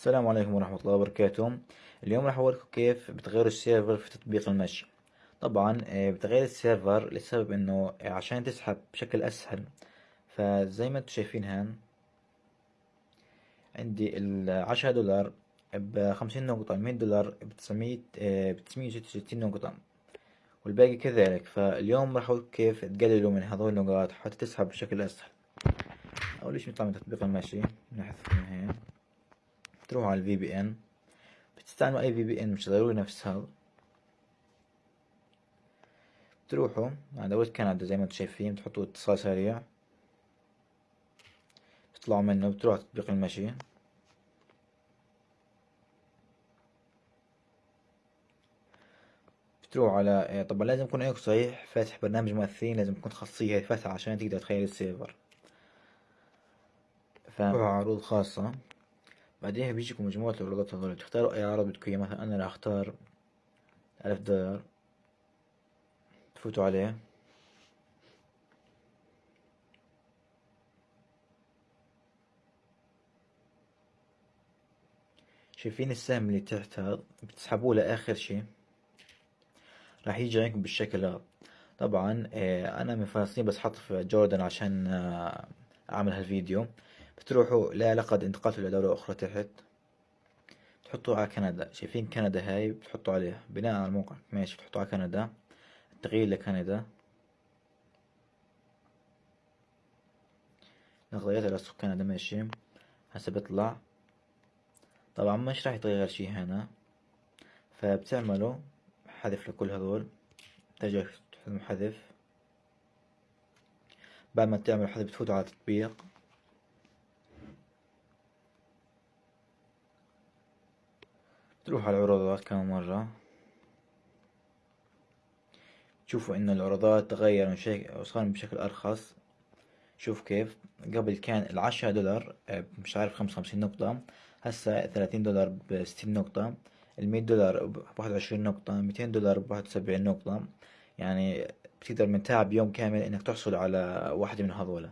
السلام عليكم ورحمة الله وبركاته. اليوم راح أوريكم كيف بتغير ال server في تطبيق المشي. طبعا آه، بتغير ال server لسبب إنه عشان تسحب بشكل أسهل. فزي ما أنتم شايفين هان عندي العشرة دولار بخمسين نقطة المية دولار بتسعمية آه، بتسعمية وستة وستين نقطة. والباقي كذلك. فاليوم راح أقول كيف تقللوا من هذول النقاط حتى تسحب بشكل أسهل. أول شي نطلع من تطبيق المشي نحذف من تروحوا على الفي بي ان بتستعملوا أي في بي ان مش ضروري نفس هذا بتروحوا على دولة كندا زي ما أنتم شايفين بتحطوا اتصال سريع. بتطلعوا منه بتروحوا تطبيق المشي. بتروح على طبعا لازم يكون عندك صحيح فاتح برنامج مؤثرين لازم تكون خاصية فاتحة عشان تقدر تخيل السيرفر. فعروض خاصة. بعدين بيجيكم مجموعة العروضات هذول تختاروا أي عرض بدكم إياه مثلا أنا راح أختار ألف دولار. تفوتوا عليه. شايفين السهم اللي تحت هذا بتسحبوه لآخر شي راح يجي عندكم بالشكل هذا. طبعا آه، أنا من فلسطين بس حط في جوردن عشان آه، أعمل هالفيديو. بتروحوا لا لقد انتقلت إلى دولة أخرى تحت. تحطوا على كندا. شايفين كندا هاي بتحطوا عليها. بناء على الموقع. ماشي بتحطوا على كندا. التغيير لكندا. غيرت على كندا. ماشي. هسه بيطلع. طبعا مش راح يتغير شي هنا. فبتعملوا حذف لكل هذول. ترجع حذف. بعد ما تعملوا حذف بتفوتوا على التطبيق تروح على العروضات كم مرة؟ تشوفوا إنه العروضات تغير وصار بشكل أرخص. شوف كيف. قبل كان العشرة دولار آه، مش عارف خمسة وخمسين نقطة. هسا ثلاثين دولار بستين نقطة. المية دولار بواحد وعشرين نقطة. ميتين دولار بواحد وسبعين نقطة. يعني بتقدر من تعب يوم كامل إنك تحصل على واحدة من هذولا.